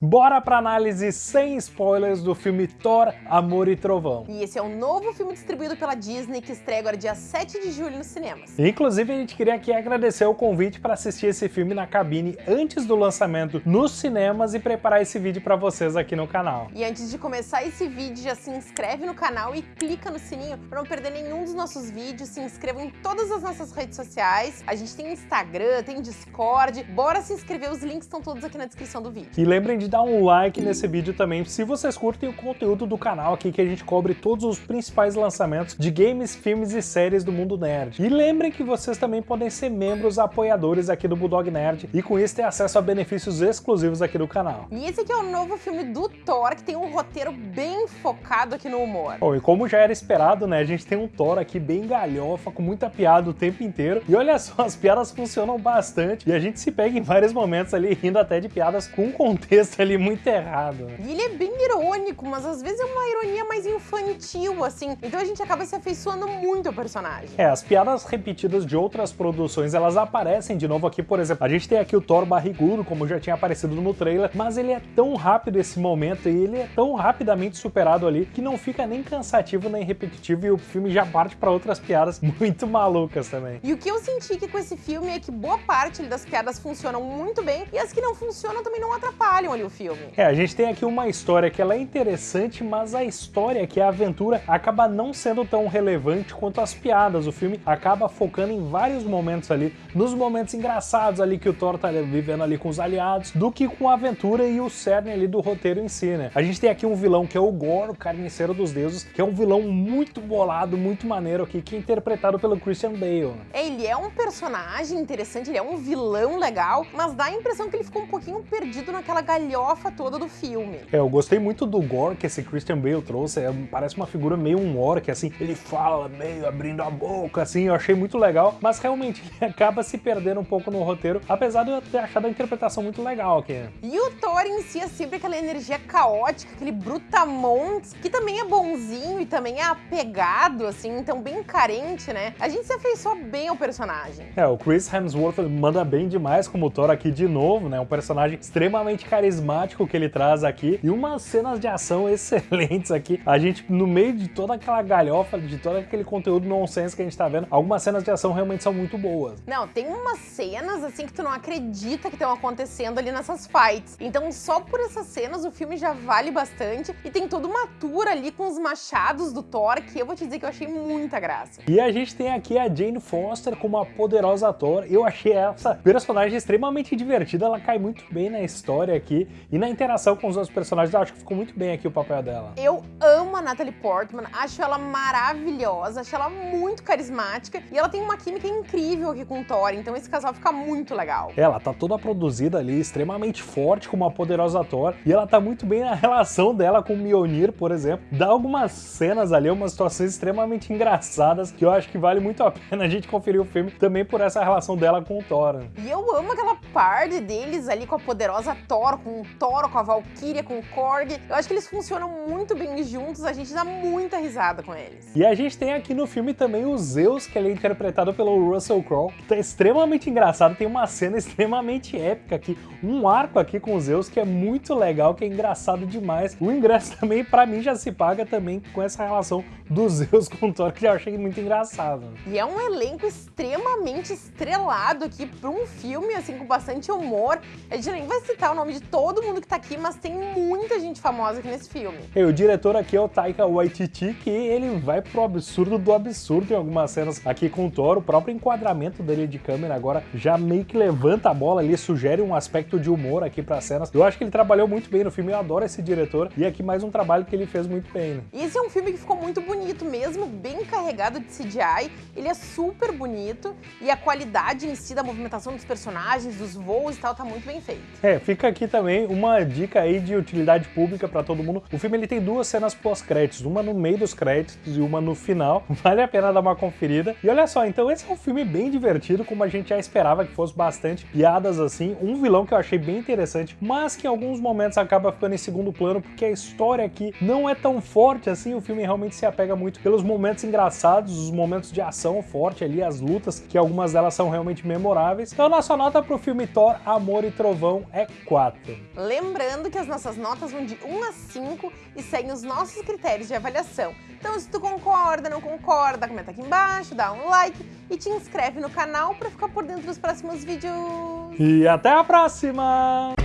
Bora pra análise sem spoilers do filme Thor, Amor e Trovão. E esse é um novo filme distribuído pela Disney que estreia agora dia 7 de julho nos cinemas. Inclusive, a gente queria aqui agradecer o convite para assistir esse filme na cabine antes do lançamento nos cinemas e preparar esse vídeo para vocês aqui no canal. E antes de começar esse vídeo, já se inscreve no canal e clica no sininho para não perder nenhum dos nossos vídeos. Se inscreva em todas as nossas redes sociais. A gente tem Instagram, tem Discord. Bora se inscrever, os links estão todos aqui na descrição do vídeo. E lembrem de dar um like nesse vídeo também, se vocês curtem o conteúdo do canal aqui, que a gente cobre todos os principais lançamentos de games, filmes e séries do mundo nerd. E lembrem que vocês também podem ser membros apoiadores aqui do Bulldog Nerd e com isso ter acesso a benefícios exclusivos aqui do canal. E esse aqui é o novo filme do Thor, que tem um roteiro bem focado aqui no humor. Bom, e como já era esperado, né, a gente tem um Thor aqui bem galhofa, com muita piada o tempo inteiro. E olha só, as piadas funcionam bastante e a gente se pega em vários momentos ali rindo até de piadas com contexto ali muito muito errado. Né? E ele é bem irônico, mas às vezes é uma ironia mais infantil, assim. Então a gente acaba se afeiçoando muito ao personagem. É, as piadas repetidas de outras produções, elas aparecem de novo aqui, por exemplo. A gente tem aqui o Thor barrigudo, como já tinha aparecido no trailer, mas ele é tão rápido esse momento e ele é tão rapidamente superado ali que não fica nem cansativo nem repetitivo e o filme já parte para outras piadas muito malucas também. E o que eu senti que com esse filme é que boa parte das piadas funcionam muito bem e as que não funcionam também não atrapalham ali o filme. É, a gente tem aqui uma história que ela é interessante, mas a história, que é a aventura, acaba não sendo tão relevante quanto as piadas. O filme acaba focando em vários momentos ali, nos momentos engraçados ali que o Thor tá vivendo ali com os aliados, do que com a aventura e o cerne ali do roteiro em si, né? A gente tem aqui um vilão que é o Gore, o carniceiro dos deuses, que é um vilão muito bolado, muito maneiro aqui, que é interpretado pelo Christian Bale. Ele é um personagem interessante, ele é um vilão legal, mas dá a impressão que ele ficou um pouquinho perdido naquela galhofa toda do filme. É, eu gostei muito do gore que esse Christian Bale trouxe, é, parece uma figura meio um orc, assim, ele fala meio abrindo a boca, assim, eu achei muito legal, mas realmente ele acaba se perdendo um pouco no roteiro, apesar de eu ter achado a interpretação muito legal aqui. E o Thor em si é sempre aquela energia caótica, aquele brutamontes, que também é bonzinho e também é apegado, assim, então bem carente, né? A gente se afeiçoa bem ao personagem. É, o Chris Hemsworth manda bem demais como Thor aqui de novo, né? Um personagem extremamente carismático que ele traz aqui e umas cenas de ação excelentes aqui. A gente, no meio de toda aquela galhofa, de todo aquele conteúdo nonsense que a gente tá vendo, algumas cenas de ação realmente são muito boas. Não, tem umas cenas assim que tu não acredita que estão acontecendo ali nessas fights. Então só por essas cenas o filme já vale bastante e tem toda uma tour ali com os machados do Thor que eu vou te dizer que eu achei muita graça. E a gente tem aqui a Jane Foster como a poderosa Thor. Eu achei essa personagem extremamente divertida, ela cai muito bem na história aqui e na interação com os outros personagens, eu acho que ficou muito bem aqui o papel dela. Eu amo a Natalie Portman, acho ela maravilhosa, acho ela muito carismática e ela tem uma química incrível aqui com o Thor, então esse casal fica muito legal. Ela tá toda produzida ali, extremamente forte como uma poderosa Thor, e ela tá muito bem na relação dela com o Mjolnir, por exemplo. Dá algumas cenas ali, umas situações extremamente engraçadas que eu acho que vale muito a pena a gente conferir o filme também por essa relação dela com o Thor. E eu amo aquela parte deles ali com a poderosa Thor, com o Thor, com a Valkyria, com o Korg. Eu acho que eles funcionam muito bem juntos, a gente dá muita risada com eles. E a gente tem aqui no filme também o Zeus, que ele é interpretado pelo Russell Crowe, que tá extremamente engraçado, tem uma cena extremamente épica aqui, um arco aqui com o Zeus que é muito legal, que é engraçado demais. O ingresso também, pra mim, já se paga também com essa relação do Zeus com o Thor, que eu achei muito engraçado. E é um elenco extremamente estrelado aqui pra um filme, assim, com bastante humor. A gente nem vai citar o nome de todo mundo que tá aqui, mas tem muita gente famosa aqui nesse filme. E o diretor aqui é o Taika Waititi, que ele vai pro absurdo do absurdo em algumas cenas aqui com o Thor. O próprio enquadramento dele de câmera agora já meio que levanta a bola ali, sugere um aspecto de humor aqui para cenas. Eu acho que ele trabalhou muito bem no filme, eu adoro esse diretor. E aqui mais um trabalho que ele fez muito bem. Né? Esse é um filme que ficou muito bonito mesmo, bem carregado de CGI. Ele é super bonito e a qualidade em si da movimentação dos personagens, dos voos e tal, tá muito bem feito. É, fica aqui também uma dica aí de utilidade pública para todo mundo. O filme ele tem duas cenas pós créditos, uma no meio dos créditos e uma no final. Vale a pena dar uma conferida. E olha só, então esse é um filme bem divertido, como a gente já esperava que fosse bastante piadas assim. Um vilão que eu achei bem interessante, mas que em alguns momentos acaba ficando em segundo plano, porque a história aqui não é tão forte assim. O filme realmente se apega muito pelos momentos engraçados, os momentos de ação forte ali, as lutas, que algumas delas são realmente memoráveis. Então nossa nota pro filme Thor, Amor e Trovão é 4. Lembrando que as nossas notas vão de 1 a 5 e seguem os nossos critérios de avaliação. Então se tu concorda, não concorda, comenta aqui embaixo, dá um like e te inscreve no canal para ficar por dentro dos próximos vídeos. E até a próxima!